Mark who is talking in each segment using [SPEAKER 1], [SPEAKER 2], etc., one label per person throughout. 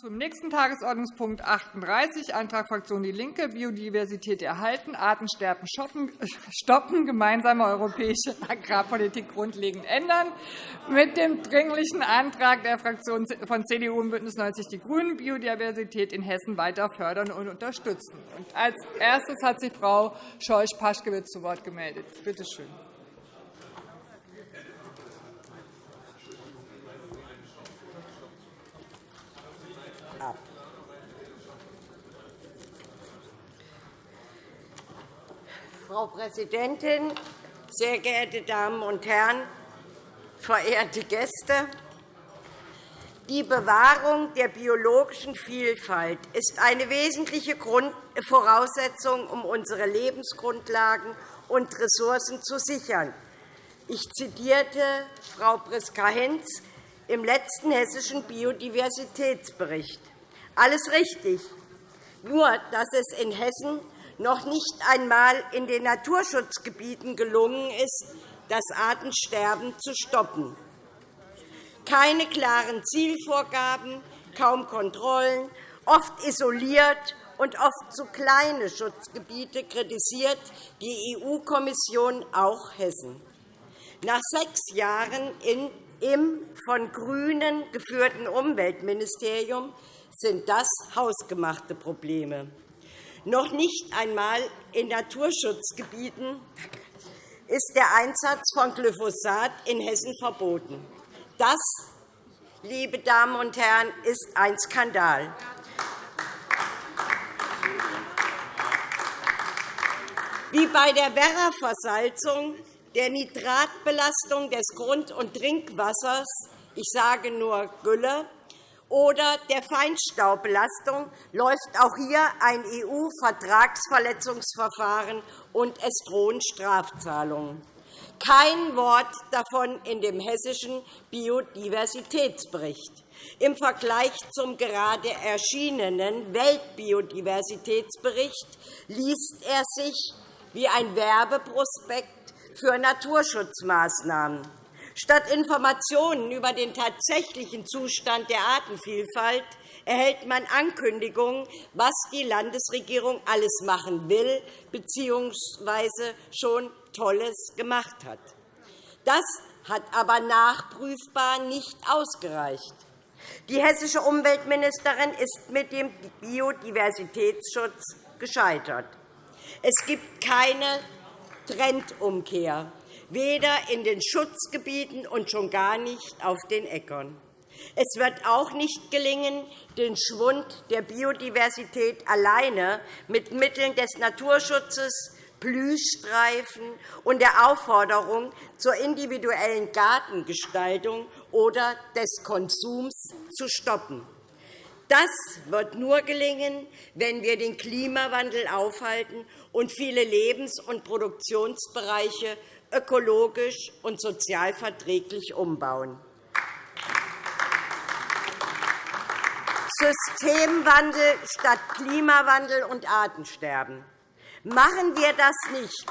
[SPEAKER 1] zum nächsten Tagesordnungspunkt 38, Antrag Fraktion DIE LINKE, Biodiversität erhalten, Artensterben stoppen, gemeinsame europäische Agrarpolitik grundlegend ändern, mit dem Dringlichen Antrag der Fraktionen von CDU und BÜNDNIS 90 die GRÜNEN, Biodiversität in Hessen weiter fördern und unterstützen. Als erstes hat sich Frau Scheuch-Paschkewitz zu Wort gemeldet. Bitte schön.
[SPEAKER 2] Frau Präsidentin, sehr geehrte Damen und Herren, verehrte Gäste! Die Bewahrung der biologischen Vielfalt ist eine wesentliche Voraussetzung, um unsere Lebensgrundlagen und Ressourcen zu sichern. Ich zitierte Frau Priska-Hinz im letzten hessischen Biodiversitätsbericht. Alles richtig, nur dass es in Hessen noch nicht einmal in den Naturschutzgebieten gelungen ist, das Artensterben zu stoppen. Keine klaren Zielvorgaben, kaum Kontrollen, oft isoliert und oft zu kleine Schutzgebiete kritisiert die EU-Kommission auch Hessen. Nach sechs Jahren im von GRÜNEN geführten Umweltministerium sind das hausgemachte Probleme. Noch nicht einmal in Naturschutzgebieten ist der Einsatz von Glyphosat in Hessen verboten. Das, liebe Damen und Herren, ist ein Skandal. Wie bei der Werra-Versalzung, der Nitratbelastung des Grund- und Trinkwassers, ich sage nur Gülle, oder der Feinstaubbelastung läuft auch hier ein EU-Vertragsverletzungsverfahren, und es drohen Strafzahlungen. Kein Wort davon in dem hessischen Biodiversitätsbericht. Im Vergleich zum gerade erschienenen Weltbiodiversitätsbericht liest er sich wie ein Werbeprospekt für Naturschutzmaßnahmen. Statt Informationen über den tatsächlichen Zustand der Artenvielfalt erhält man Ankündigungen, was die Landesregierung alles machen will bzw. schon Tolles gemacht hat. Das hat aber nachprüfbar nicht ausgereicht. Die hessische Umweltministerin ist mit dem Biodiversitätsschutz gescheitert. Es gibt keine Trendumkehr weder in den Schutzgebieten und schon gar nicht auf den Äckern. Es wird auch nicht gelingen, den Schwund der Biodiversität alleine mit Mitteln des Naturschutzes, Blühstreifen und der Aufforderung zur individuellen Gartengestaltung oder des Konsums zu stoppen. Das wird nur gelingen, wenn wir den Klimawandel aufhalten und viele Lebens- und Produktionsbereiche ökologisch und sozial verträglich umbauen. Systemwandel statt Klimawandel und Artensterben. Machen wir das nicht,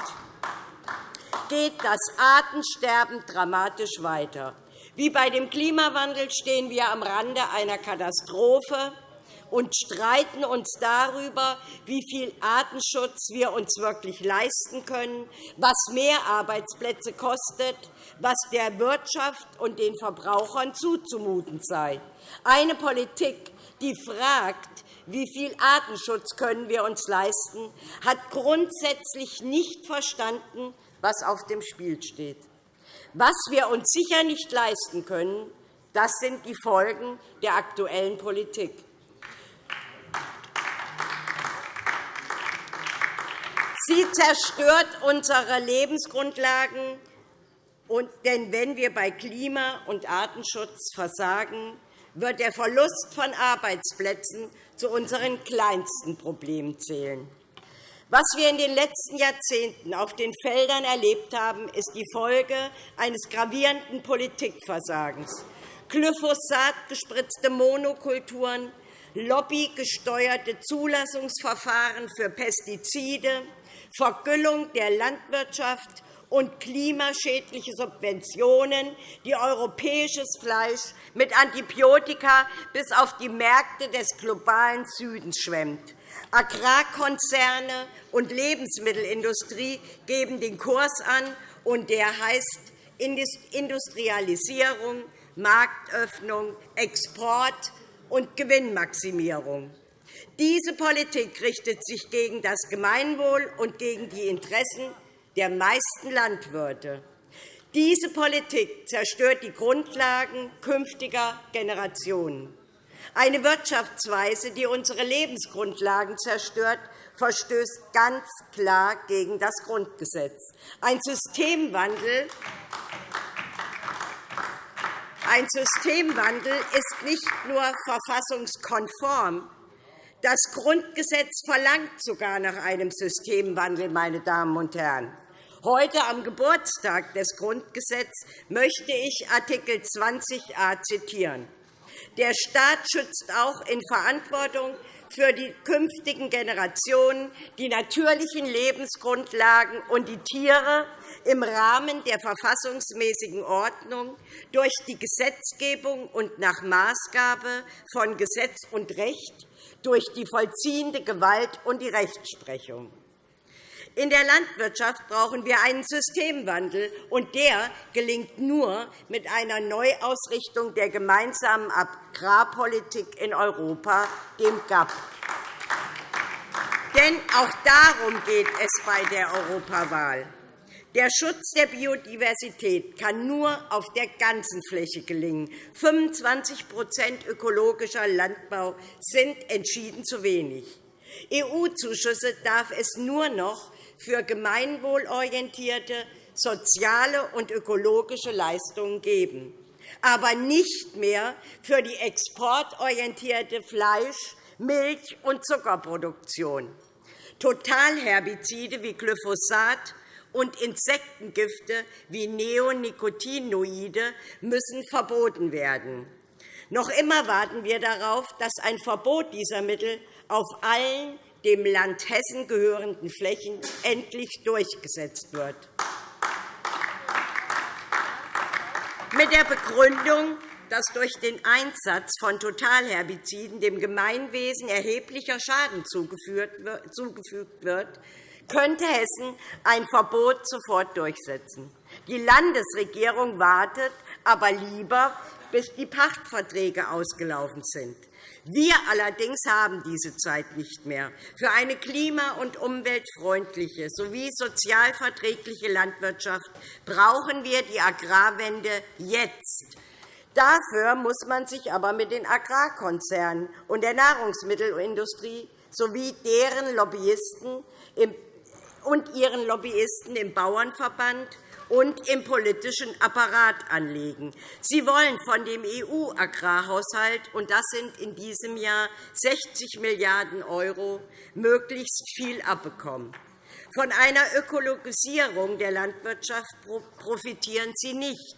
[SPEAKER 2] geht das Artensterben dramatisch weiter. Wie bei dem Klimawandel stehen wir am Rande einer Katastrophe und streiten uns darüber, wie viel Artenschutz wir uns wirklich leisten können, was mehr Arbeitsplätze kostet, was der Wirtschaft und den Verbrauchern zuzumuten sei. Eine Politik, die fragt, wie viel Artenschutz können wir uns leisten, hat grundsätzlich nicht verstanden, was auf dem Spiel steht. Was wir uns sicher nicht leisten können, das sind die Folgen der aktuellen Politik. Sie zerstört unsere Lebensgrundlagen. Denn wenn wir bei Klima- und Artenschutz versagen, wird der Verlust von Arbeitsplätzen zu unseren kleinsten Problemen zählen. Was wir in den letzten Jahrzehnten auf den Feldern erlebt haben, ist die Folge eines gravierenden Politikversagens. Glyphosat gespritzte Monokulturen, lobbygesteuerte Zulassungsverfahren für Pestizide, Vergüllung der Landwirtschaft und klimaschädliche Subventionen, die europäisches Fleisch mit Antibiotika bis auf die Märkte des globalen Südens schwemmt. Agrarkonzerne und Lebensmittelindustrie geben den Kurs an, und der heißt Industrialisierung, Marktöffnung, Export und Gewinnmaximierung. Diese Politik richtet sich gegen das Gemeinwohl und gegen die Interessen der meisten Landwirte. Diese Politik zerstört die Grundlagen künftiger Generationen. Eine Wirtschaftsweise, die unsere Lebensgrundlagen zerstört, verstößt ganz klar gegen das Grundgesetz. Ein Systemwandel, ein Systemwandel ist nicht nur verfassungskonform, das Grundgesetz verlangt sogar nach einem Systemwandel, meine Damen und Herren. Heute am Geburtstag des Grundgesetzes möchte ich Artikel 20a zitieren. Der Staat schützt auch in Verantwortung für die künftigen Generationen die natürlichen Lebensgrundlagen und die Tiere im Rahmen der verfassungsmäßigen Ordnung durch die Gesetzgebung und nach Maßgabe von Gesetz und Recht durch die vollziehende Gewalt und die Rechtsprechung. In der Landwirtschaft brauchen wir einen Systemwandel, und der gelingt nur mit einer Neuausrichtung der gemeinsamen Agrarpolitik in Europa, dem GAP. Denn auch darum geht es bei der Europawahl. Der Schutz der Biodiversität kann nur auf der ganzen Fläche gelingen. 25% ökologischer Landbau sind entschieden zu wenig. EU-Zuschüsse darf es nur noch für gemeinwohlorientierte, soziale und ökologische Leistungen geben, aber nicht mehr für die exportorientierte Fleisch-, Milch- und Zuckerproduktion. Totalherbizide wie Glyphosat und Insektengifte wie Neonicotinoide müssen verboten werden. Noch immer warten wir darauf, dass ein Verbot dieser Mittel auf allen dem Land Hessen gehörenden Flächen endlich durchgesetzt wird. Mit der Begründung, dass durch den Einsatz von Totalherbiziden dem Gemeinwesen erheblicher Schaden zugefügt wird, könnte Hessen ein Verbot sofort durchsetzen. Die Landesregierung wartet aber lieber, bis die Pachtverträge ausgelaufen sind. Wir allerdings haben diese Zeit nicht mehr. Für eine klima- und umweltfreundliche sowie sozialverträgliche Landwirtschaft brauchen wir die Agrarwende jetzt. Dafür muss man sich aber mit den Agrarkonzernen und der Nahrungsmittelindustrie sowie deren Lobbyisten und ihren Lobbyisten im Bauernverband und im politischen Apparat anlegen. Sie wollen von dem EU-Agrarhaushalt, und das sind in diesem Jahr 60 Milliarden €, möglichst viel abbekommen. Von einer Ökologisierung der Landwirtschaft profitieren sie nicht.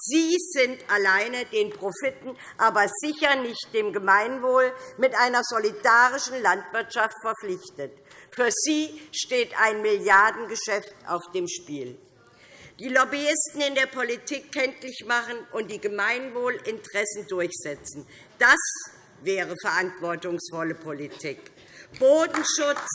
[SPEAKER 2] Sie sind alleine den Profiten, aber sicher nicht dem Gemeinwohl mit einer solidarischen Landwirtschaft verpflichtet. Für sie steht ein Milliardengeschäft auf dem Spiel die Lobbyisten in der Politik kenntlich machen und die Gemeinwohlinteressen durchsetzen. Das wäre verantwortungsvolle Politik. Bodenschutz,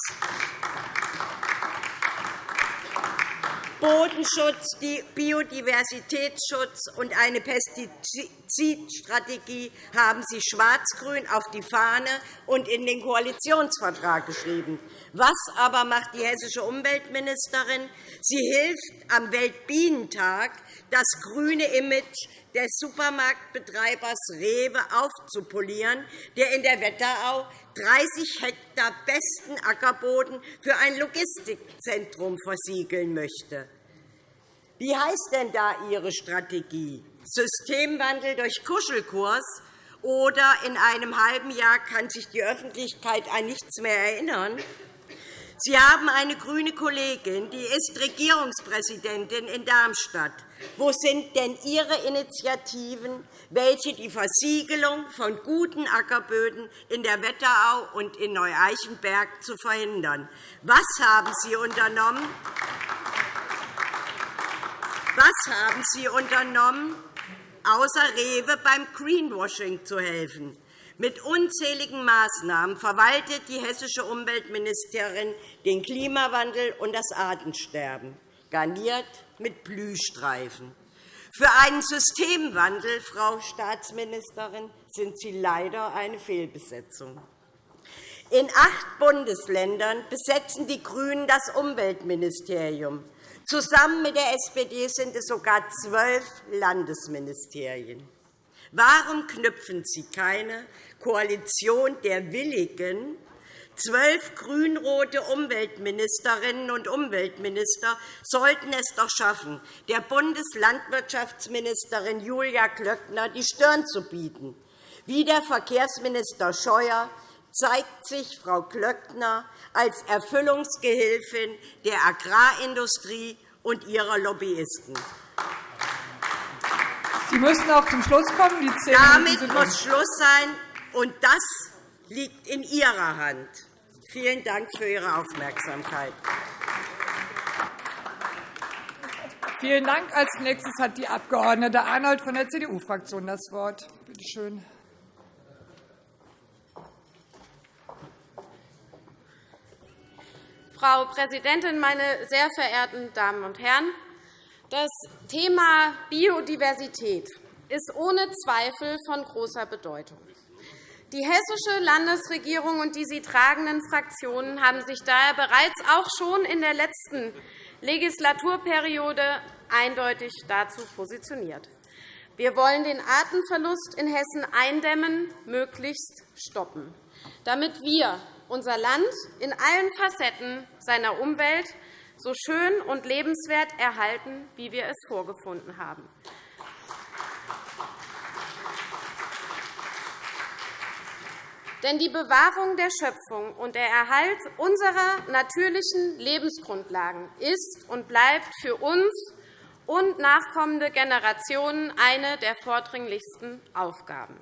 [SPEAKER 2] Bodenschutz, Biodiversitätsschutz und eine Pestizidstrategie haben Sie schwarz-grün auf die Fahne und in den Koalitionsvertrag geschrieben. Was aber macht die hessische Umweltministerin? Sie hilft am Weltbienentag, das grüne Image des Supermarktbetreibers Rewe aufzupolieren, der in der Wetterau 30 Hektar besten Ackerboden für ein Logistikzentrum versiegeln möchte. Wie heißt denn da Ihre Strategie? Systemwandel durch Kuschelkurs oder in einem halben Jahr kann sich die Öffentlichkeit an nichts mehr erinnern? Sie haben eine grüne Kollegin, die ist Regierungspräsidentin in Darmstadt. Wo sind denn Ihre Initiativen, welche die Versiegelung von guten Ackerböden in der Wetterau und in Neu-Eichenberg zu verhindern? Was haben Sie unternommen? Was haben Sie unternommen, außer Rewe beim Greenwashing zu helfen? Mit unzähligen Maßnahmen verwaltet die hessische Umweltministerin den Klimawandel und das Artensterben, garniert mit Blühstreifen. Für einen Systemwandel, Frau Staatsministerin, sind Sie leider eine Fehlbesetzung. In acht Bundesländern besetzen die GRÜNEN das Umweltministerium. Zusammen mit der SPD sind es sogar zwölf Landesministerien. Warum knüpfen Sie keine Koalition der Willigen Zwölf grünrote Umweltministerinnen und Umweltminister sollten es doch schaffen, der Bundeslandwirtschaftsministerin Julia Klöckner die Stirn zu bieten. Wie der Verkehrsminister Scheuer zeigt sich Frau Klöckner als Erfüllungsgehilfin der Agrarindustrie und ihrer Lobbyisten.
[SPEAKER 1] Sie müssen auch zum Schluss kommen. Die
[SPEAKER 2] Damit muss Schluss sein, und das liegt in Ihrer Hand. Vielen Dank für Ihre Aufmerksamkeit.
[SPEAKER 1] Vielen Dank. Als nächstes hat die Abg. Arnold von der CDU-Fraktion das Wort. Bitte schön.
[SPEAKER 3] Frau Präsidentin, meine sehr verehrten Damen und Herren! Das Thema Biodiversität ist ohne Zweifel von großer Bedeutung. Die Hessische Landesregierung und die sie tragenden Fraktionen haben sich daher bereits auch schon in der letzten Legislaturperiode eindeutig dazu positioniert. Wir wollen den Artenverlust in Hessen eindämmen, möglichst stoppen, damit wir unser Land in allen Facetten seiner Umwelt so schön und lebenswert erhalten, wie wir es vorgefunden haben. Denn die Bewahrung der Schöpfung und der Erhalt unserer natürlichen Lebensgrundlagen ist und bleibt für uns und nachkommende Generationen eine der vordringlichsten Aufgaben.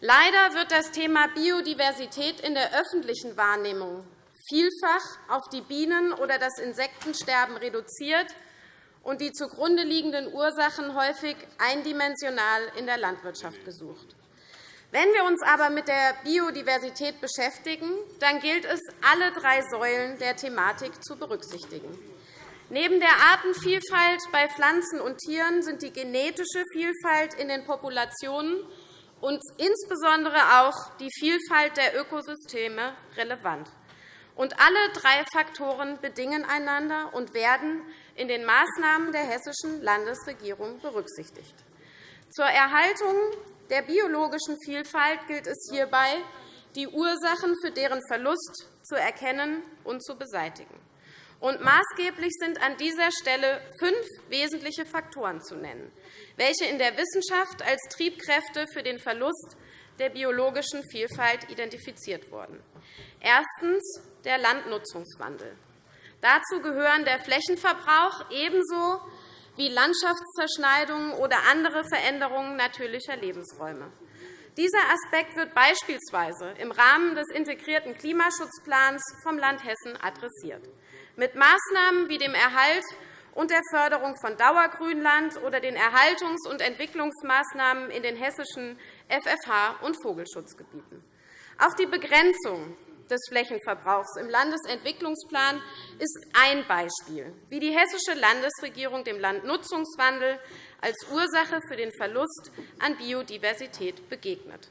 [SPEAKER 3] Leider wird das Thema Biodiversität in der öffentlichen Wahrnehmung vielfach auf die Bienen- oder das Insektensterben reduziert und die zugrunde liegenden Ursachen häufig eindimensional in der Landwirtschaft gesucht. Wenn wir uns aber mit der Biodiversität beschäftigen, dann gilt es, alle drei Säulen der Thematik zu berücksichtigen. Neben der Artenvielfalt bei Pflanzen und Tieren sind die genetische Vielfalt in den Populationen und insbesondere auch die Vielfalt der Ökosysteme relevant. Und alle drei Faktoren bedingen einander und werden in den Maßnahmen der Hessischen Landesregierung berücksichtigt. Zur Erhaltung der biologischen Vielfalt gilt es hierbei, die Ursachen für deren Verlust zu erkennen und zu beseitigen. Und maßgeblich sind an dieser Stelle fünf wesentliche Faktoren zu nennen, welche in der Wissenschaft als Triebkräfte für den Verlust der biologischen Vielfalt identifiziert wurden. Erstens der Landnutzungswandel. Dazu gehören der Flächenverbrauch ebenso wie Landschaftszerschneidungen oder andere Veränderungen natürlicher Lebensräume. Dieser Aspekt wird beispielsweise im Rahmen des integrierten Klimaschutzplans vom Land Hessen adressiert, mit Maßnahmen wie dem Erhalt und der Förderung von Dauergrünland oder den Erhaltungs- und Entwicklungsmaßnahmen in den hessischen FFH- und Vogelschutzgebieten. Auch die Begrenzung des Flächenverbrauchs im Landesentwicklungsplan ist ein Beispiel, wie die Hessische Landesregierung dem Landnutzungswandel als Ursache für den Verlust an Biodiversität begegnet.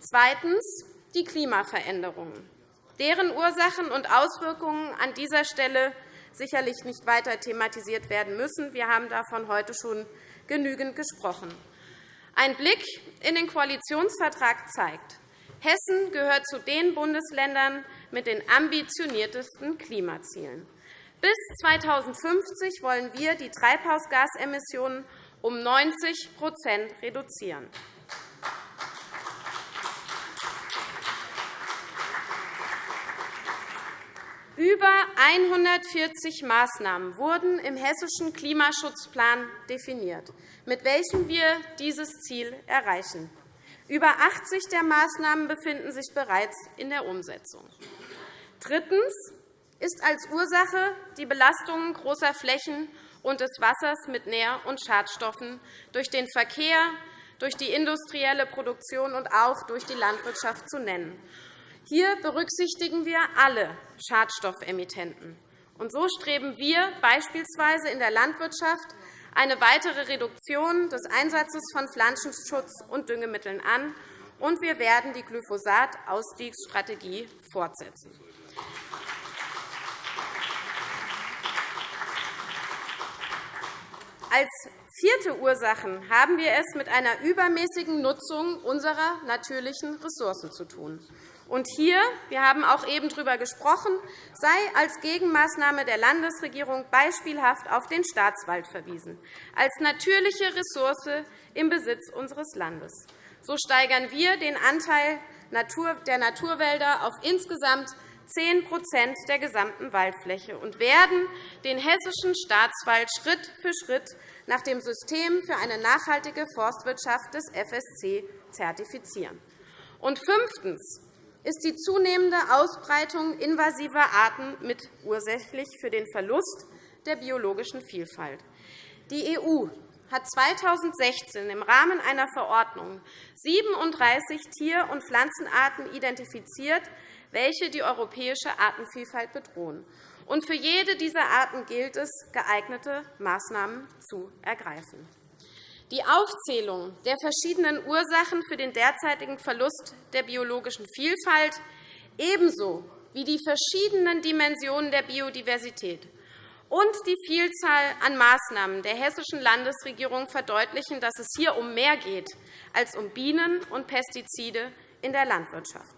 [SPEAKER 3] Zweitens die Klimaveränderungen. Deren Ursachen und Auswirkungen an dieser Stelle sicherlich nicht weiter thematisiert werden müssen. Wir haben davon heute schon genügend gesprochen. Ein Blick in den Koalitionsvertrag zeigt, Hessen gehört zu den Bundesländern mit den ambitioniertesten Klimazielen. Bis 2050 wollen wir die Treibhausgasemissionen um 90% reduzieren. Über 140 Maßnahmen wurden im Hessischen Klimaschutzplan definiert, mit welchen wir dieses Ziel erreichen. Über 80 der Maßnahmen befinden sich bereits in der Umsetzung. Drittens ist als Ursache die Belastung großer Flächen und des Wassers mit Nähr- und Schadstoffen durch den Verkehr, durch die industrielle Produktion und auch durch die Landwirtschaft zu nennen. Hier berücksichtigen wir alle Schadstoffemittenten. Und so streben wir beispielsweise in der Landwirtschaft eine weitere Reduktion des Einsatzes von Pflanzenschutz- und Düngemitteln an, und wir werden die Glyphosat-Ausstiegsstrategie fortsetzen. Als vierte Ursachen haben wir es mit einer übermäßigen Nutzung unserer natürlichen Ressourcen zu tun. Und hier, wir haben auch eben darüber gesprochen, sei als Gegenmaßnahme der Landesregierung beispielhaft auf den Staatswald verwiesen, als natürliche Ressource im Besitz unseres Landes. So steigern wir den Anteil der Naturwälder auf insgesamt 10% der gesamten Waldfläche und werden den hessischen Staatswald Schritt für Schritt nach dem System für eine nachhaltige Forstwirtschaft des FSC zertifizieren. Und fünftens ist die zunehmende Ausbreitung invasiver Arten mit ursächlich für den Verlust der biologischen Vielfalt. Die EU hat 2016 im Rahmen einer Verordnung 37 Tier- und Pflanzenarten identifiziert, welche die europäische Artenvielfalt bedrohen. Und für jede dieser Arten gilt es, geeignete Maßnahmen zu ergreifen. Die Aufzählung der verschiedenen Ursachen für den derzeitigen Verlust der biologischen Vielfalt ebenso wie die verschiedenen Dimensionen der Biodiversität und die Vielzahl an Maßnahmen der hessischen Landesregierung verdeutlichen, dass es hier um mehr geht als um Bienen und Pestizide in der Landwirtschaft.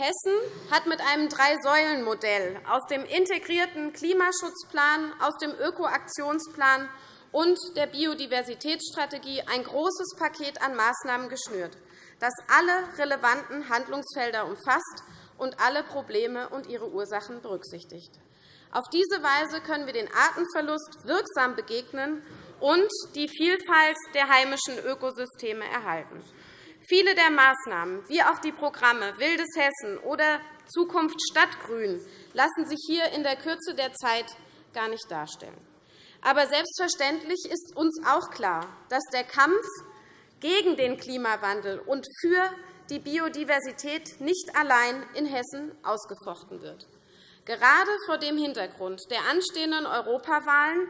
[SPEAKER 3] Hessen hat mit einem Drei-Säulen-Modell aus dem integrierten Klimaschutzplan, aus dem Ökoaktionsplan und der Biodiversitätsstrategie ein großes Paket an Maßnahmen geschnürt, das alle relevanten Handlungsfelder umfasst und alle Probleme und ihre Ursachen berücksichtigt. Auf diese Weise können wir den Artenverlust wirksam begegnen und die Vielfalt der heimischen Ökosysteme erhalten. Viele der Maßnahmen, wie auch die Programme Wildes Hessen oder Zukunft Stadtgrün, lassen sich hier in der Kürze der Zeit gar nicht darstellen. Aber selbstverständlich ist uns auch klar, dass der Kampf gegen den Klimawandel und für die Biodiversität nicht allein in Hessen ausgefochten wird. Gerade vor dem Hintergrund der anstehenden Europawahlen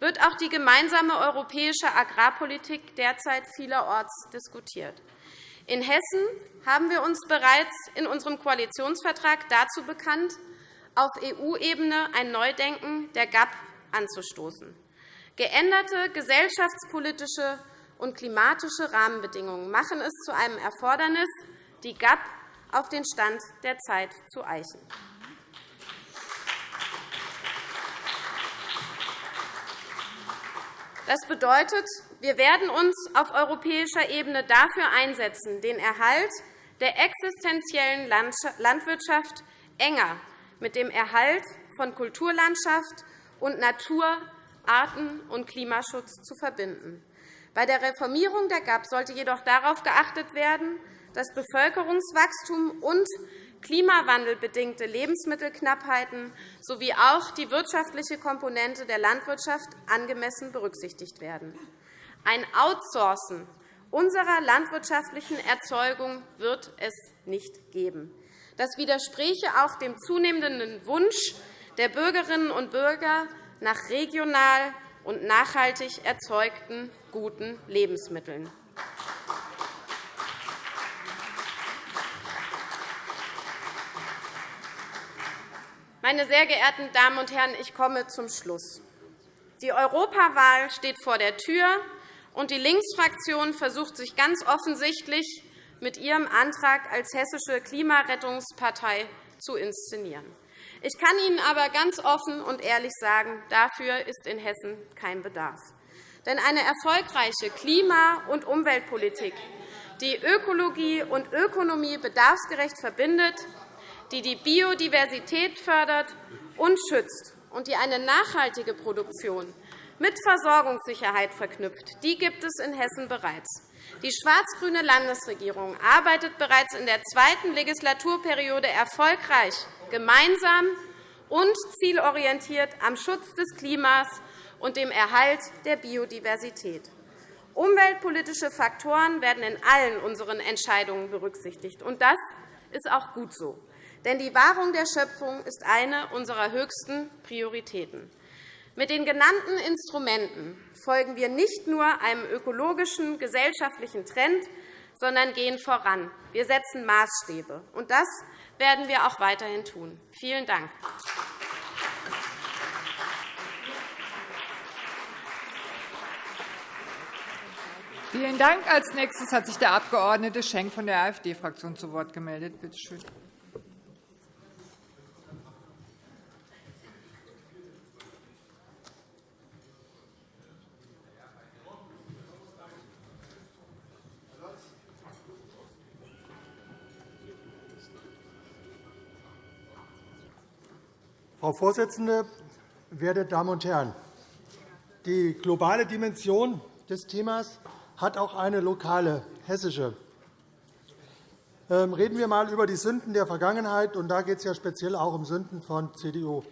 [SPEAKER 3] wird auch die gemeinsame europäische Agrarpolitik derzeit vielerorts diskutiert. In Hessen haben wir uns bereits in unserem Koalitionsvertrag dazu bekannt, auf EU-Ebene ein Neudenken der GAP anzustoßen. Geänderte gesellschaftspolitische und klimatische Rahmenbedingungen machen es zu einem Erfordernis, die GAP auf den Stand der Zeit zu eichen. Das bedeutet, wir werden uns auf europäischer Ebene dafür einsetzen, den Erhalt der existenziellen Landwirtschaft enger mit dem Erhalt von Kulturlandschaft und Natur, Arten- und Klimaschutz zu verbinden. Bei der Reformierung der GAP sollte jedoch darauf geachtet werden, dass Bevölkerungswachstum und klimawandelbedingte Lebensmittelknappheiten sowie auch die wirtschaftliche Komponente der Landwirtschaft angemessen berücksichtigt werden. Ein Outsourcen unserer landwirtschaftlichen Erzeugung wird es nicht geben. Das widerspräche auch dem zunehmenden Wunsch der Bürgerinnen und Bürger nach regional und nachhaltig erzeugten guten Lebensmitteln. Meine sehr geehrten Damen und Herren, ich komme zum Schluss. Die Europawahl steht vor der Tür, und die Linksfraktion versucht sich ganz offensichtlich mit ihrem Antrag als hessische Klimarettungspartei zu inszenieren. Ich kann Ihnen aber ganz offen und ehrlich sagen, dafür ist in Hessen kein Bedarf. Denn eine erfolgreiche Klima- und Umweltpolitik, die Ökologie und Ökonomie bedarfsgerecht verbindet, die die Biodiversität fördert und schützt und die eine nachhaltige Produktion
[SPEAKER 4] mit Versorgungssicherheit verknüpft. Die gibt es in Hessen bereits. Die schwarz-grüne Landesregierung arbeitet bereits in der zweiten Legislaturperiode erfolgreich gemeinsam und zielorientiert am Schutz des Klimas und dem Erhalt der Biodiversität. Umweltpolitische Faktoren werden in allen unseren Entscheidungen berücksichtigt. Und das ist auch gut so. Denn die Wahrung der Schöpfung ist eine unserer höchsten Prioritäten. Mit den genannten Instrumenten folgen wir nicht nur einem ökologischen, gesellschaftlichen Trend, sondern gehen voran. Wir setzen Maßstäbe. Und das werden wir auch weiterhin tun. Vielen Dank.
[SPEAKER 1] Vielen Dank. Als nächstes hat sich der Abg. Schenk von der AfD-Fraktion zu Wort gemeldet. Bitte schön.
[SPEAKER 5] Frau Vorsitzende, werte Damen und Herren! Die globale Dimension des Themas hat auch eine lokale hessische. Ähm, reden wir einmal über die Sünden der Vergangenheit. Und da geht es ja speziell auch um Sünden von CDU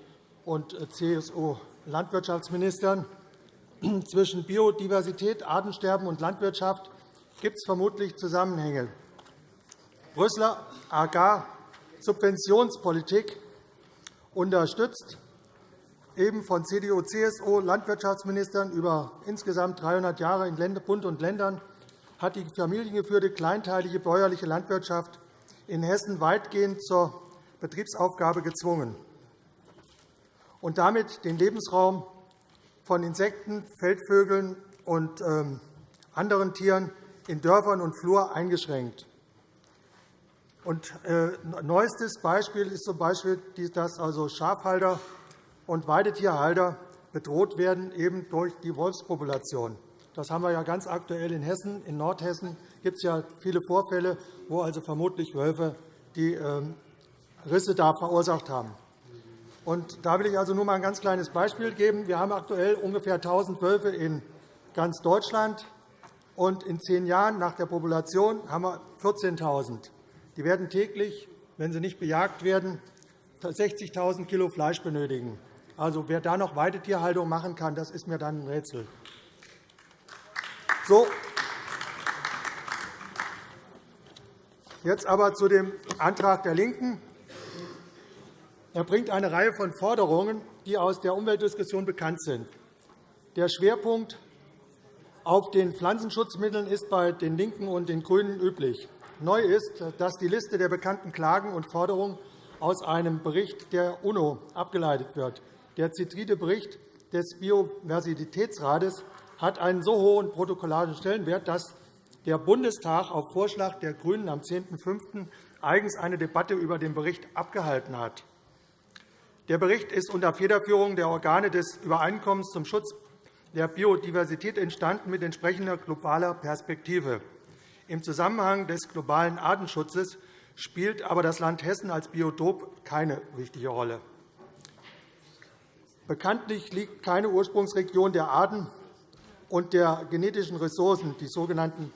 [SPEAKER 5] und äh, CSU-Landwirtschaftsministern. Zwischen Biodiversität, Artensterben und Landwirtschaft gibt es vermutlich Zusammenhänge. Brüsseler Agar-Subventionspolitik unterstützt eben von CDU, CSU, Landwirtschaftsministern über insgesamt 300 Jahre in Bund und Ländern hat die familiengeführte kleinteilige bäuerliche Landwirtschaft in Hessen weitgehend zur Betriebsaufgabe gezwungen und damit den Lebensraum von Insekten, Feldvögeln und ähm, anderen Tieren in Dörfern und Flur eingeschränkt. Und, äh, neuestes Beispiel ist zum Beispiel, dass also Schafhalter und Weidetierhalter bedroht werden eben durch die Wolfspopulation. Das haben wir ja ganz aktuell in Hessen. In Nordhessen gibt es ja viele Vorfälle, wo also vermutlich Wölfe die ähm, Risse da verursacht haben. Und da will ich also nur mal ein ganz kleines Beispiel geben. Wir haben aktuell ungefähr 1.000 Wölfe in ganz Deutschland. Und in zehn Jahren nach der Population haben wir 14.000. Die werden täglich, wenn sie nicht bejagt werden, 60.000 kg Fleisch benötigen. Also, wer da noch Weidetierhaltung machen kann, das ist mir dann ein Rätsel. So. Jetzt aber zu dem Antrag der LINKEN. Er bringt eine Reihe von Forderungen, die aus der Umweltdiskussion bekannt sind. Der Schwerpunkt auf den Pflanzenschutzmitteln ist bei den LINKEN und den GRÜNEN üblich. Neu ist, dass die Liste der bekannten Klagen und Forderungen aus einem Bericht der UNO abgeleitet wird. Der zitierte Bericht des Biodiversitätsrates hat einen so hohen protokollarischen Stellenwert, dass der Bundestag auf Vorschlag der GRÜNEN am 10.05. eigens eine Debatte über den Bericht abgehalten hat. Der Bericht ist unter Federführung der Organe des Übereinkommens zum Schutz der Biodiversität entstanden mit entsprechender globaler Perspektive. Im Zusammenhang des globalen Artenschutzes spielt aber das Land Hessen als Biotop keine wichtige Rolle. Bekanntlich liegt keine Ursprungsregion der Arten und der genetischen Ressourcen, die sogenannten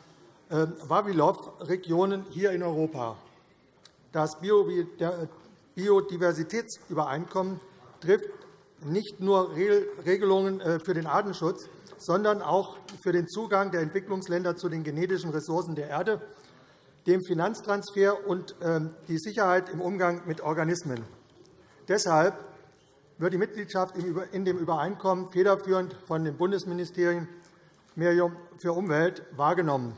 [SPEAKER 5] ähm, Vavilov-Regionen, hier in Europa. Das Biodiversitätsübereinkommen trifft nicht nur Regelungen äh, für den Artenschutz, sondern auch für den Zugang der Entwicklungsländer zu den genetischen Ressourcen der Erde, dem Finanztransfer und ähm, die Sicherheit im Umgang mit Organismen. Deshalb wird die Mitgliedschaft in dem Übereinkommen federführend von dem Bundesministerium für Umwelt wahrgenommen.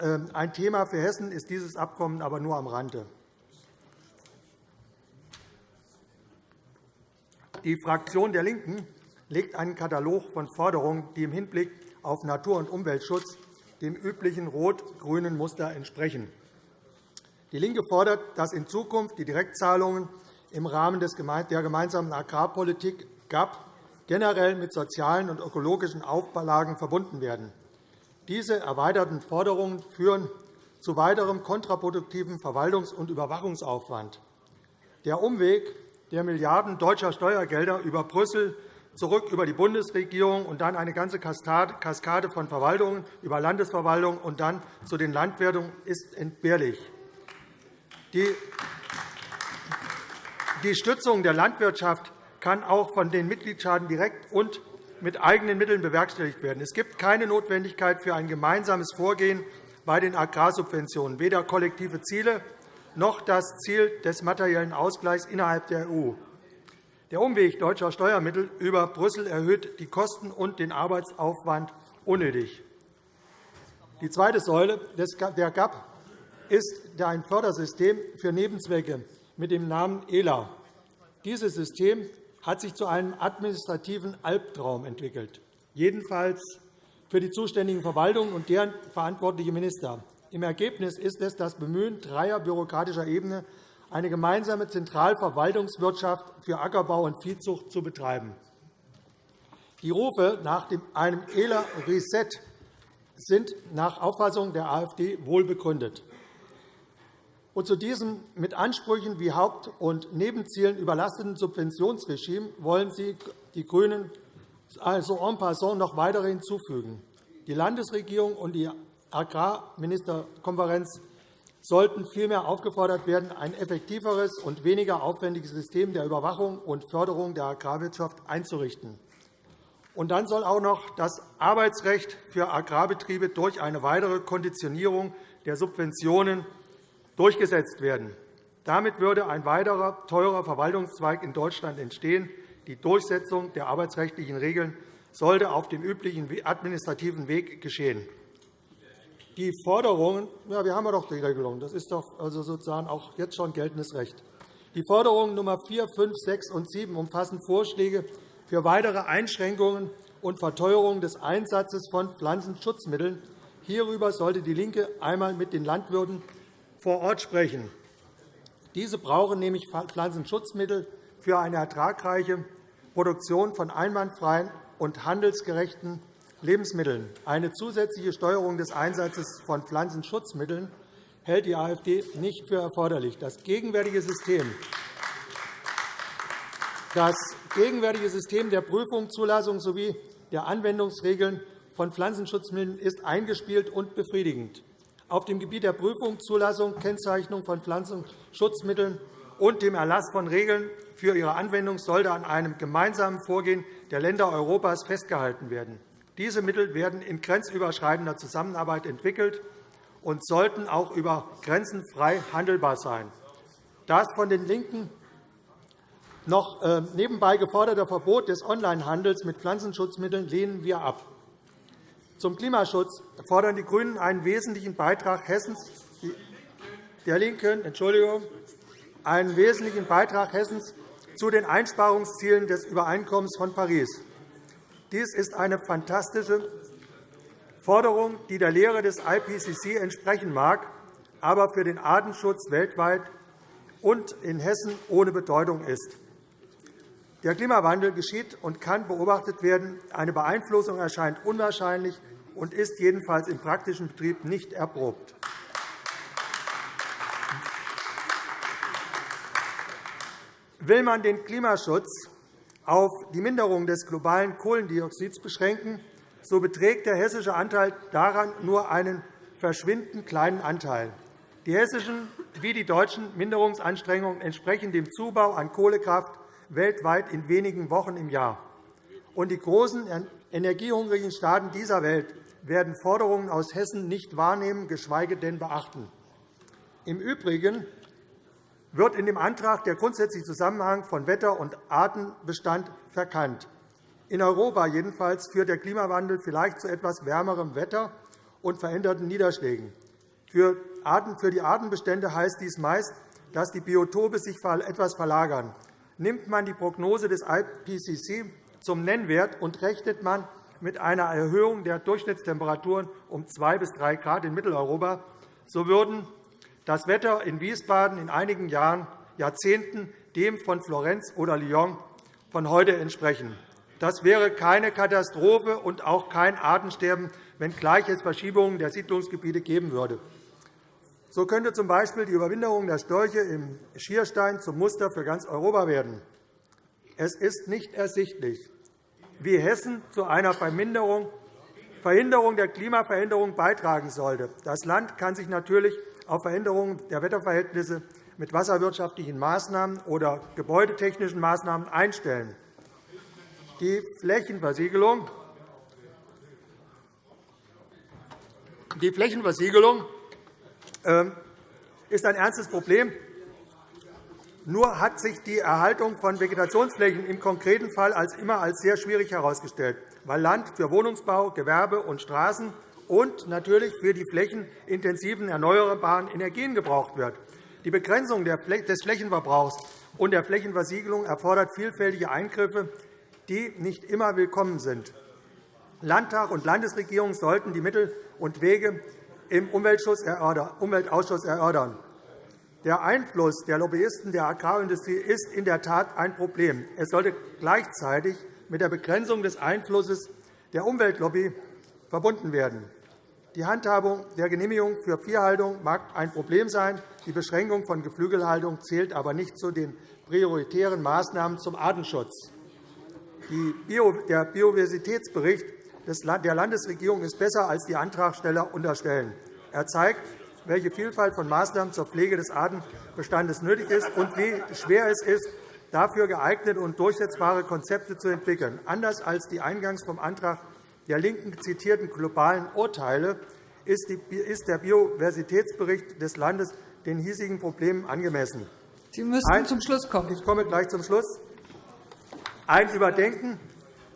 [SPEAKER 5] Ähm, ein Thema für Hessen ist dieses Abkommen aber nur am Rande. Die Fraktion der LINKEN legt einen Katalog von Forderungen, die im Hinblick auf Natur- und Umweltschutz dem üblichen rot-grünen Muster entsprechen. DIE LINKE fordert, dass in Zukunft die Direktzahlungen im Rahmen der gemeinsamen Agrarpolitik GAP generell mit sozialen und ökologischen Auflagen verbunden werden. Diese erweiterten Forderungen führen zu weiterem kontraproduktiven Verwaltungs- und Überwachungsaufwand. Der Umweg der Milliarden deutscher Steuergelder über Brüssel zurück über die Bundesregierung und dann eine ganze Kaskade von Verwaltungen über Landesverwaltung und dann zu den Landwirten ist entbehrlich. Die Stützung der Landwirtschaft kann auch von den Mitgliedstaaten direkt und mit eigenen Mitteln bewerkstelligt werden. Es gibt keine Notwendigkeit für ein gemeinsames Vorgehen bei den Agrarsubventionen, weder kollektive Ziele noch das Ziel des materiellen Ausgleichs innerhalb der EU. Der Umweg deutscher Steuermittel über Brüssel erhöht die Kosten und den Arbeitsaufwand unnötig. Die zweite Säule der GAP ist ein Fördersystem für Nebenzwecke mit dem Namen ELA. Dieses System hat sich zu einem administrativen Albtraum entwickelt, jedenfalls für die zuständigen Verwaltungen und deren verantwortliche Minister. Im Ergebnis ist es das Bemühen dreier bürokratischer Ebene, eine gemeinsame Zentralverwaltungswirtschaft für Ackerbau und Viehzucht zu betreiben. Die Rufe nach einem ELA-Reset sind nach Auffassung der AfD wohl begründet. Und zu diesem mit Ansprüchen wie Haupt- und Nebenzielen überlasteten Subventionsregime wollen Sie, die GRÜNEN, also en passant noch weitere hinzufügen. Die Landesregierung und die Agrarministerkonferenz sollten vielmehr aufgefordert werden, ein effektiveres und weniger aufwendiges System der Überwachung und Förderung der Agrarwirtschaft einzurichten. Und dann soll auch noch das Arbeitsrecht für Agrarbetriebe durch eine weitere Konditionierung der Subventionen durchgesetzt werden. Damit würde ein weiterer teurer Verwaltungszweig in Deutschland entstehen. Die Durchsetzung der arbeitsrechtlichen Regeln sollte auf dem üblichen administrativen Weg geschehen. Die Forderungen, ja, wir haben ja doch die Regelung, das ist doch also sozusagen auch jetzt schon geltendes Recht. Die Forderungen Nr. 4, 5, 6 und 7 umfassen Vorschläge für weitere Einschränkungen und Verteuerung des Einsatzes von Pflanzenschutzmitteln. Hierüber sollte DIE LINKE einmal mit den Landwirten vor Ort sprechen. Diese brauchen nämlich Pflanzenschutzmittel für eine ertragreiche Produktion von einwandfreien und handelsgerechten Lebensmitteln. Eine zusätzliche Steuerung des Einsatzes von Pflanzenschutzmitteln hält die AfD nicht für erforderlich. Das gegenwärtige System das gegenwärtige System der Prüfung, Zulassung sowie der Anwendungsregeln von Pflanzenschutzmitteln ist eingespielt und befriedigend auf dem Gebiet der Prüfung, Zulassung, Kennzeichnung von Pflanzenschutzmitteln und dem Erlass von Regeln für ihre Anwendung sollte an einem gemeinsamen Vorgehen der Länder Europas festgehalten werden. Diese Mittel werden in grenzüberschreitender Zusammenarbeit entwickelt und sollten auch über Grenzen frei handelbar sein. Das von den LINKEN noch äh, nebenbei geforderte Verbot des Onlinehandels mit Pflanzenschutzmitteln lehnen wir ab. Zum Klimaschutz fordern die GRÜNEN einen wesentlichen Beitrag Hessens, der LINKEN Entschuldigung, einen wesentlichen Beitrag Hessens zu den Einsparungszielen des Übereinkommens von Paris. Dies ist eine fantastische Forderung, die der Lehre des IPCC entsprechen mag, aber für den Artenschutz weltweit und in Hessen ohne Bedeutung ist. Der Klimawandel geschieht und kann beobachtet werden. Eine Beeinflussung erscheint unwahrscheinlich und ist jedenfalls im praktischen Betrieb nicht erprobt. Will man den Klimaschutz auf die Minderung des globalen Kohlendioxids beschränken, so beträgt der hessische Anteil daran nur einen verschwindend kleinen Anteil. Die hessischen wie die deutschen Minderungsanstrengungen entsprechen dem Zubau an Kohlekraft weltweit in wenigen Wochen im Jahr. Und die großen energiehungrigen Staaten dieser Welt werden Forderungen aus Hessen nicht wahrnehmen, geschweige denn beachten. Im Übrigen wird in dem Antrag der grundsätzliche Zusammenhang von Wetter- und Artenbestand verkannt. In Europa jedenfalls führt der Klimawandel vielleicht zu etwas wärmerem Wetter und veränderten Niederschlägen. Für die Artenbestände heißt dies meist, dass die Biotope sich etwas verlagern. Nimmt man die Prognose des IPCC zum Nennwert und rechnet man mit einer Erhöhung der Durchschnittstemperaturen um 2 bis 3 Grad in Mitteleuropa, so würden das Wetter in Wiesbaden in einigen Jahren, Jahrzehnten dem von Florenz oder Lyon von heute entsprechen. Das wäre keine Katastrophe und auch kein Artensterben, wenngleich es Verschiebungen der Siedlungsgebiete geben würde. So könnte z. B. die Überwinterung der Störche im Schierstein zum Muster für ganz Europa werden. Es ist nicht ersichtlich, wie Hessen zu einer Verhinderung der Klimaveränderung beitragen sollte. Das Land kann sich natürlich auf Veränderungen der Wetterverhältnisse mit wasserwirtschaftlichen Maßnahmen oder gebäudetechnischen Maßnahmen einstellen. Die Flächenversiegelung Die Flächenversiegelung ähm, ist ein ernstes Problem. Nur hat sich die Erhaltung von Vegetationsflächen im konkreten Fall als immer als sehr schwierig herausgestellt, weil Land für Wohnungsbau, Gewerbe und Straßen und natürlich für die flächenintensiven erneuerbaren Energien gebraucht wird. Die Begrenzung des Flächenverbrauchs und der Flächenversiegelung erfordert vielfältige Eingriffe, die nicht immer willkommen sind. Landtag und Landesregierung sollten die Mittel und Wege im Umweltausschuss erörtern. Der Einfluss der Lobbyisten der Agrarindustrie ist in der Tat ein Problem. Es sollte gleichzeitig mit der Begrenzung des Einflusses der Umweltlobby verbunden werden. Die Handhabung der Genehmigung für Viehhaltung mag ein Problem sein. Die Beschränkung von Geflügelhaltung zählt aber nicht zu den prioritären Maßnahmen zum Artenschutz. Der Biodiversitätsbericht der Landesregierung ist besser, als die Antragsteller unterstellen. Er zeigt, welche Vielfalt von Maßnahmen zur Pflege des Artenbestandes nötig ist und wie schwer es ist, dafür geeignete und durchsetzbare Konzepte zu entwickeln. Anders als die eingangs vom Antrag der LINKEN zitierten globalen Urteile ist der Biodiversitätsbericht des Landes den hiesigen Problemen angemessen.
[SPEAKER 1] Sie müssen zum Schluss kommen.
[SPEAKER 5] Ich komme gleich zum Schluss. Ein Überdenken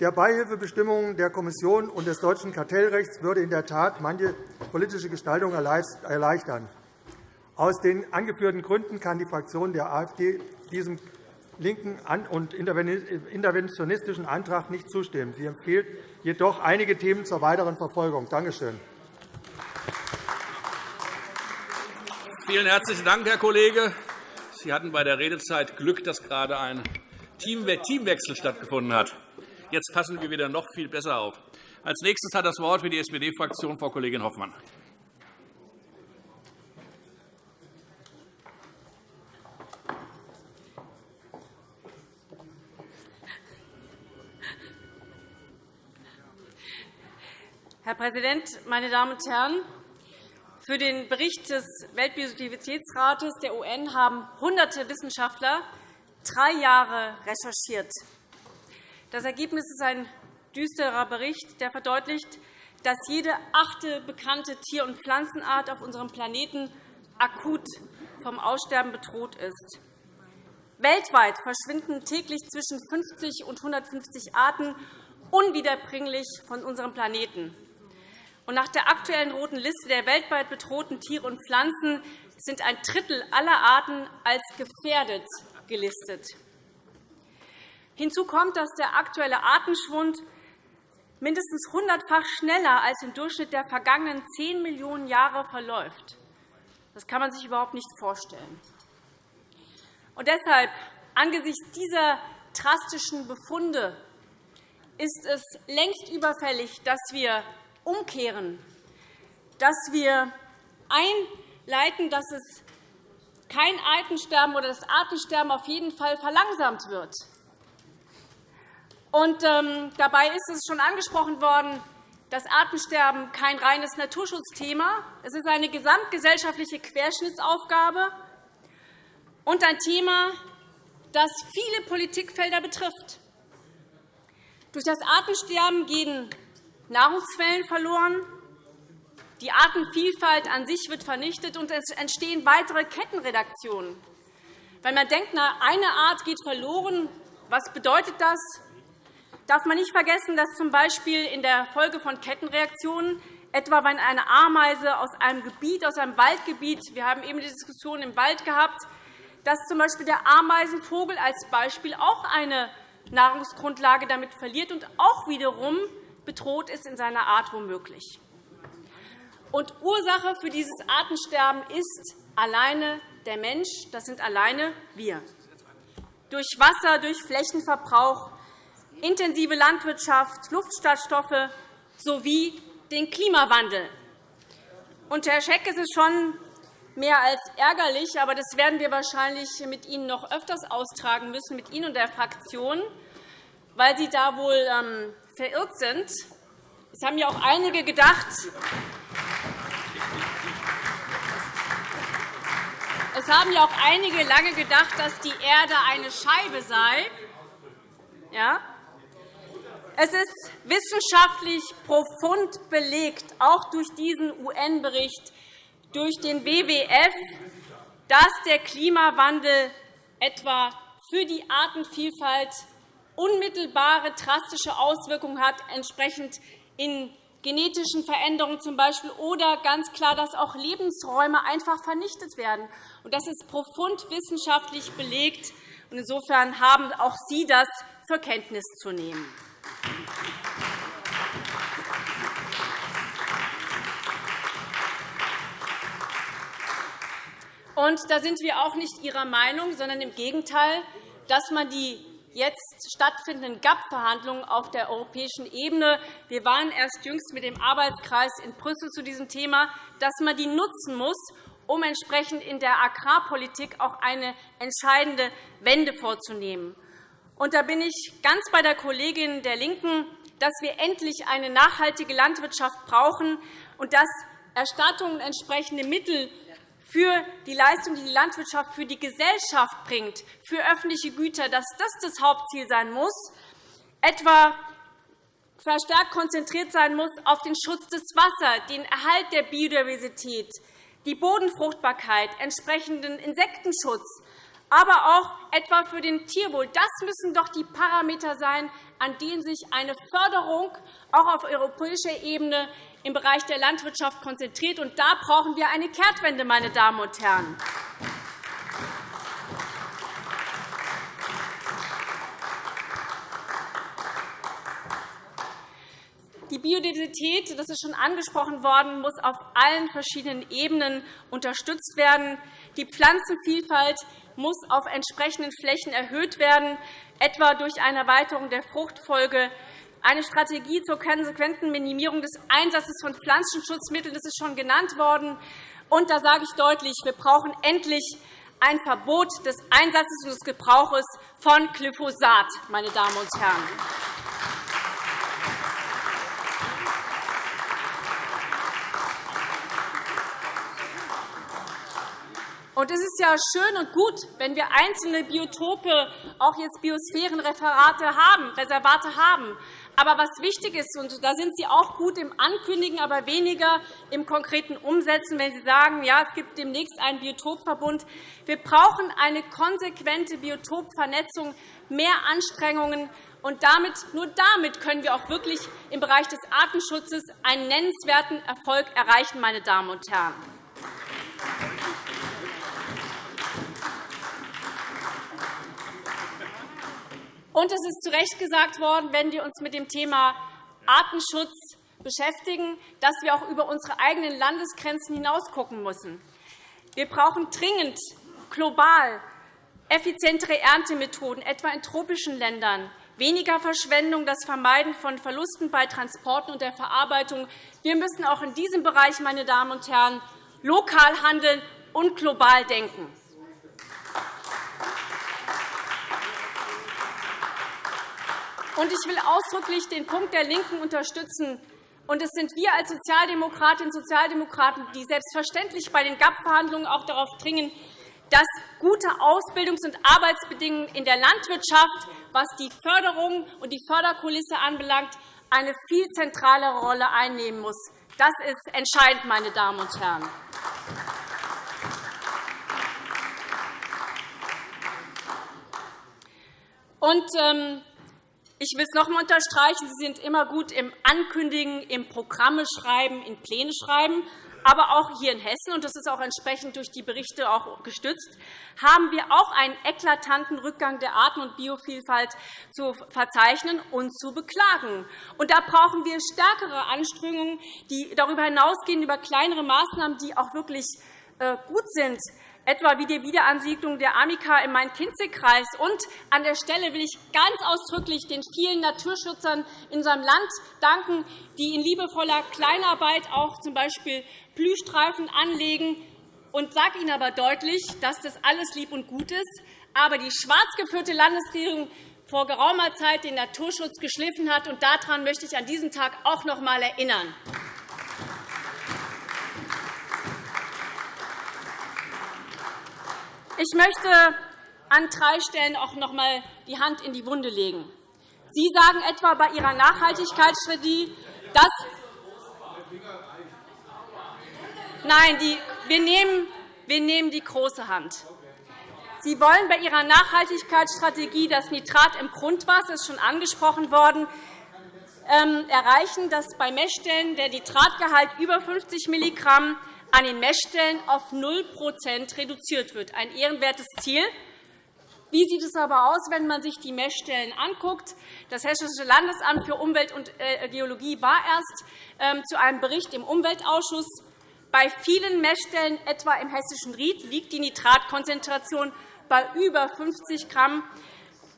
[SPEAKER 5] der Beihilfebestimmungen der Kommission und des deutschen Kartellrechts würde in der Tat manche politische Gestaltung erleichtern. Aus den angeführten Gründen kann die Fraktion der AfD diesem linken und interventionistischen Antrag nicht zustimmen. Sie empfiehlt jedoch einige Themen zur weiteren Verfolgung. Danke schön.
[SPEAKER 6] Vielen herzlichen Dank, Herr Kollege. Sie hatten bei der Redezeit Glück, dass gerade ein Teamwechsel stattgefunden hat. Jetzt passen wir wieder noch viel besser auf. Als nächstes hat das Wort für die SPD-Fraktion Frau Kollegin Hoffmann.
[SPEAKER 3] Herr Präsident, meine Damen und Herren! Für den Bericht des Weltbiodiversitätsrates der UN haben hunderte Wissenschaftler drei Jahre recherchiert. Das Ergebnis ist ein düsterer Bericht, der verdeutlicht, dass jede achte bekannte Tier- und Pflanzenart auf unserem Planeten akut vom Aussterben bedroht ist. Weltweit verschwinden täglich zwischen 50 und 150 Arten unwiederbringlich von unserem Planeten. Nach der aktuellen roten Liste der weltweit bedrohten Tiere und Pflanzen sind ein Drittel aller Arten als gefährdet gelistet. Hinzu kommt, dass der aktuelle Artenschwund mindestens hundertfach schneller als im Durchschnitt der vergangenen 10 Millionen Jahre verläuft. Das kann man sich überhaupt nicht vorstellen. Und deshalb, angesichts dieser drastischen Befunde, ist es längst überfällig, dass wir umkehren, dass wir einleiten, dass es kein Artensterben oder das Artensterben auf jeden Fall verlangsamt wird. Und, ähm, dabei ist es schon angesprochen worden, das Artensterben kein reines Naturschutzthema. Es ist eine gesamtgesellschaftliche Querschnittsaufgabe und ein Thema, das viele Politikfelder betrifft. Durch das Artensterben gehen Nahrungsquellen verloren, die Artenvielfalt an sich wird vernichtet, und es entstehen weitere Kettenredaktionen. Weil man denkt, eine Art geht verloren, was bedeutet das? darf man nicht vergessen, dass z.B. in der Folge von Kettenreaktionen etwa wenn eine Ameise aus einem Gebiet, aus einem Waldgebiet, wir haben eben die Diskussion im Wald gehabt, dass z.B. der Ameisenvogel als Beispiel auch eine Nahrungsgrundlage damit verliert und auch wiederum bedroht ist in seiner Art womöglich. Und Ursache für dieses Artensterben ist alleine der Mensch, das sind alleine wir. Durch Wasser, durch Flächenverbrauch, intensive Landwirtschaft, Luftschadstoffe sowie den Klimawandel. Und, Herr Scheck, es ist schon mehr als ärgerlich, aber das werden wir wahrscheinlich mit Ihnen noch öfters austragen müssen, mit Ihnen und der Fraktion, weil Sie da wohl ähm, verirrt sind. Es haben ja auch einige gedacht, Es haben ja auch einige lange gedacht, dass die Erde eine Scheibe sei. Ja? Es ist wissenschaftlich profund belegt, auch durch diesen UN-Bericht, durch den WWF, dass der Klimawandel etwa für die Artenvielfalt unmittelbare drastische Auswirkungen hat, entsprechend in genetischen Veränderungen zum Beispiel, oder ganz klar, dass auch Lebensräume einfach vernichtet werden. Das ist profund wissenschaftlich belegt. Insofern haben auch Sie das zur Kenntnis zu nehmen. Und da sind wir auch nicht Ihrer Meinung, sondern im Gegenteil, dass man die jetzt stattfindenden GAP-Verhandlungen auf der europäischen Ebene – wir waren erst jüngst mit dem Arbeitskreis in Brüssel zu diesem Thema – dass man die nutzen muss, um entsprechend in der Agrarpolitik auch eine entscheidende Wende vorzunehmen. Und da bin ich ganz bei der Kollegin der LINKEN, dass wir endlich eine nachhaltige Landwirtschaft brauchen und dass Erstattungen entsprechende Mittel für die Leistung, die die Landwirtschaft für die Gesellschaft bringt, für öffentliche Güter, dass das das Hauptziel sein muss, etwa verstärkt konzentriert sein muss auf den Schutz des Wassers, den Erhalt der Biodiversität, die Bodenfruchtbarkeit, entsprechenden Insektenschutz, aber auch etwa für den Tierwohl. Das müssen doch die Parameter sein, an denen sich eine Förderung auch auf europäischer Ebene im Bereich der Landwirtschaft konzentriert. Und da brauchen wir eine Kehrtwende, meine Damen und Herren. Die Biodiversität, das ist schon angesprochen worden, muss auf allen verschiedenen Ebenen unterstützt werden. Die Pflanzenvielfalt muss auf entsprechenden Flächen erhöht werden, etwa durch eine Erweiterung der Fruchtfolge, eine Strategie zur konsequenten Minimierung des Einsatzes von Pflanzenschutzmitteln. Das ist schon genannt worden. Und da sage ich deutlich, wir brauchen endlich ein Verbot des Einsatzes und des Gebrauches von Glyphosat, meine Damen und Herren. Und es ist ja schön und gut, wenn wir einzelne Biotope, auch jetzt Biosphärenreferate haben, Reservate haben. Aber was wichtig ist, und da sind Sie auch gut im Ankündigen, aber weniger im konkreten Umsetzen, wenn Sie sagen, ja, es gibt demnächst einen Biotopverbund. Wir brauchen eine konsequente Biotopvernetzung, mehr Anstrengungen. Und damit, nur damit können wir auch wirklich im Bereich des Artenschutzes einen nennenswerten Erfolg erreichen, meine Damen und Herren. Und es ist zu Recht gesagt worden, wenn wir uns mit dem Thema Artenschutz beschäftigen, dass wir auch über unsere eigenen Landesgrenzen hinaus schauen müssen. Wir brauchen dringend global effizientere Erntemethoden, etwa in tropischen Ländern, weniger Verschwendung, das Vermeiden von Verlusten bei Transporten und der Verarbeitung. Wir müssen auch in diesem Bereich, meine Damen und Herren, lokal handeln und global denken. Und ich will ausdrücklich den Punkt der LINKEN unterstützen. Und es sind wir als Sozialdemokratinnen und Sozialdemokraten, die selbstverständlich bei den GAP-Verhandlungen auch darauf dringen, dass gute Ausbildungs- und Arbeitsbedingungen in der Landwirtschaft, was die Förderung und die Förderkulisse anbelangt, eine viel zentralere Rolle einnehmen muss. Das ist entscheidend, meine Damen und Herren. Und, ähm, ich will es noch einmal unterstreichen. Sie sind immer gut im Ankündigen, im Programme schreiben, in Pläne schreiben. Aber auch hier in Hessen, und das ist auch entsprechend durch die Berichte auch gestützt, haben wir auch einen eklatanten Rückgang der Arten- und Biovielfalt zu verzeichnen und zu beklagen. Und da brauchen wir stärkere Anstrengungen, die darüber hinausgehen, über kleinere Maßnahmen, die auch wirklich äh, gut sind etwa wie die Wiederansiedlung der Amica im Main-Kinzig-Kreis. Und an der Stelle will ich ganz ausdrücklich den vielen Naturschützern in unserem Land danken, die in liebevoller Kleinarbeit auch z. B. Blühstreifen anlegen. Und sage Ihnen aber deutlich, dass das alles lieb und gut ist. Aber die schwarz geführte Landesregierung vor geraumer Zeit den Naturschutz geschliffen hat. Und daran möchte ich an diesem Tag auch noch einmal erinnern. Ich möchte an drei Stellen auch noch einmal die Hand in die Wunde legen. Sie sagen etwa bei Ihrer Nachhaltigkeitsstrategie, dass Nein, die, wir, nehmen, wir nehmen die große Hand. Sie wollen bei Ihrer Nachhaltigkeitsstrategie das Nitrat im Grundwasser, ist schon angesprochen worden, ähm, erreichen, dass bei Messstellen der Nitratgehalt über 50 mg an den Messstellen auf 0% reduziert wird. Ein ehrenwertes Ziel. Wie sieht es aber aus, wenn man sich die Messstellen anguckt? Das Hessische Landesamt für Umwelt und äh, Geologie war erst ähm, zu einem Bericht im Umweltausschuss bei vielen Messstellen, etwa im hessischen Ried, liegt die Nitratkonzentration bei über 50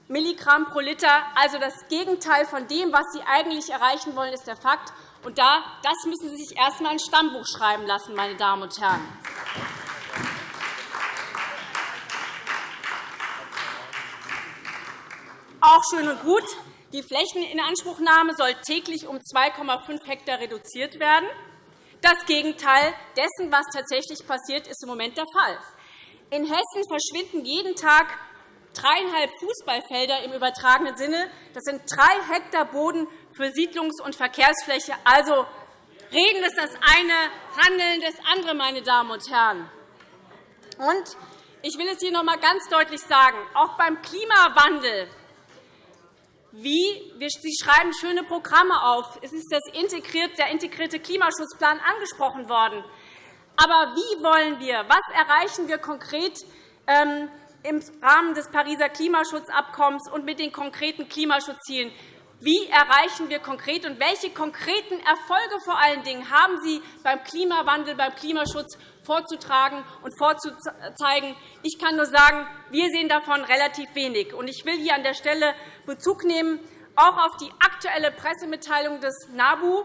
[SPEAKER 3] Milligramm pro Liter. Also das Gegenteil von dem, was Sie eigentlich erreichen wollen, ist der Fakt. Und das müssen Sie sich erst einmal ein Stammbuch schreiben lassen, meine Damen und Herren. Auch schön und gut. Die Flächeninanspruchnahme soll täglich um 2,5 Hektar reduziert werden. Das Gegenteil dessen, was tatsächlich passiert, ist im Moment der Fall. In Hessen verschwinden jeden Tag dreieinhalb Fußballfelder im übertragenen Sinne. Das sind drei Hektar Boden für Siedlungs- und Verkehrsfläche. Also Reden ist das eine, Handeln das andere, meine Damen und Herren. Und ich will es hier noch einmal ganz deutlich sagen. Auch beim Klimawandel wie Sie schreiben schöne Programme auf. Es ist das der integrierte Klimaschutzplan angesprochen worden. Aber wie wollen wir, was erreichen wir konkret ähm, im Rahmen des Pariser Klimaschutzabkommens und mit den konkreten Klimaschutzzielen? Wie erreichen wir konkret und welche konkreten Erfolge vor allen Dingen haben Sie beim Klimawandel, beim Klimaschutz vorzutragen und vorzuzeigen? Ich kann nur sagen, wir sehen davon relativ wenig. Ich will hier an der Stelle Bezug nehmen auch auf die aktuelle Pressemitteilung des NABU,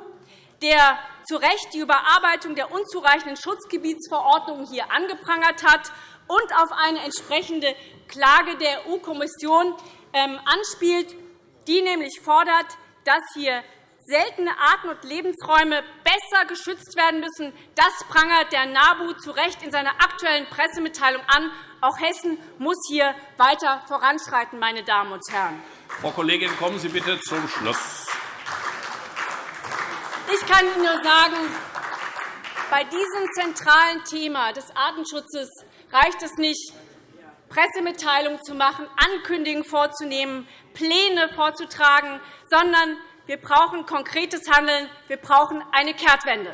[SPEAKER 3] der zu Recht die Überarbeitung der unzureichenden Schutzgebietsverordnung hier angeprangert hat und auf eine entsprechende Klage der EU-Kommission ähm, anspielt, die nämlich fordert, dass hier seltene Arten und Lebensräume besser geschützt werden müssen. Das prangert der NABU zu Recht in seiner aktuellen Pressemitteilung an. Auch Hessen muss hier weiter voranschreiten, meine Damen und Herren.
[SPEAKER 6] Frau Kollegin, kommen Sie bitte zum Schluss.
[SPEAKER 3] Ich kann Ihnen nur sagen, bei diesem zentralen Thema des Artenschutzes reicht es nicht, Pressemitteilungen zu machen, Ankündigungen vorzunehmen, Pläne vorzutragen, sondern wir brauchen konkretes Handeln. Wir brauchen eine Kehrtwende.